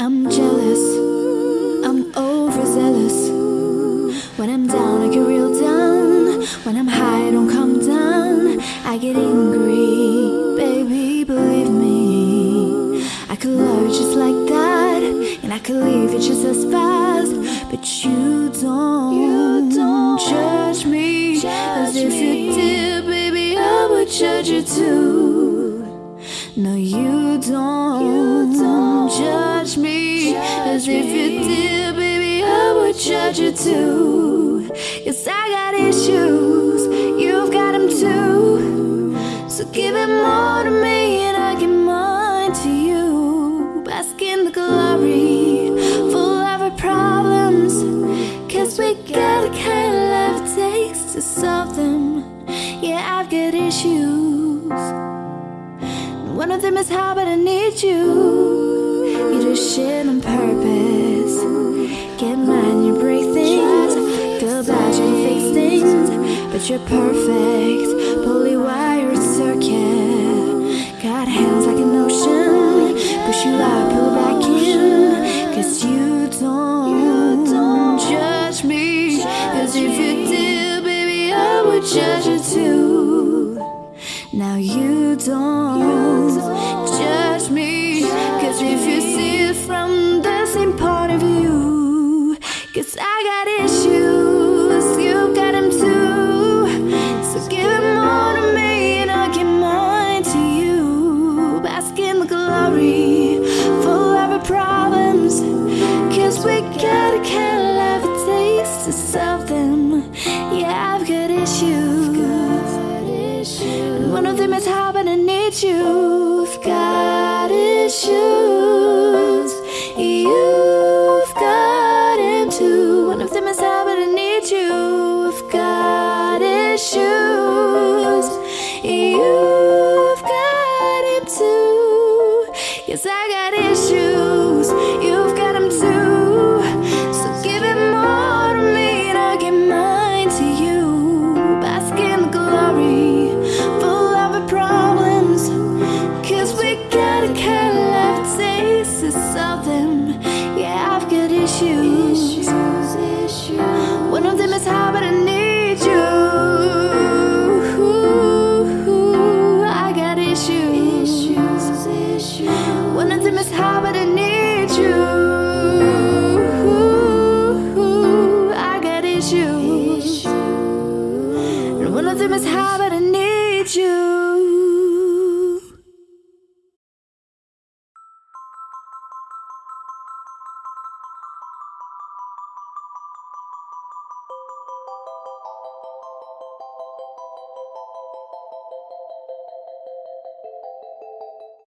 jealous. I'm overzealous. When I'm down, I get real down. When I'm high, I don't come down. I get angry, baby, believe me. I could love you just like that, and I could leave you just as fast. But you don't, You don't judge me as if you did, baby. I would judge you too. No, you don't, if you did, baby. I would judge you too. Cause I got issues, you've got them too. So give it more to me and I give mine to you. Bask in the glory, full of our problems. Cause we got a kind of life it takes to solve them. Yeah, I've got issues. One of them is how, but I need you. You do shit on purpose. You're perfect. Pulley wired circuit. Got hands like an ocean. Push you out, pull back in. Cause you don't, judge me. Cause if you did, baby, I would judge you too. Now you don't judge me Cause if you see it from the same point of view Cause I got You've got issues. You've got him too. One of them is how, but I need you. You've got issues. You've got him too. Yes, I issues. One of them is how, but I need you.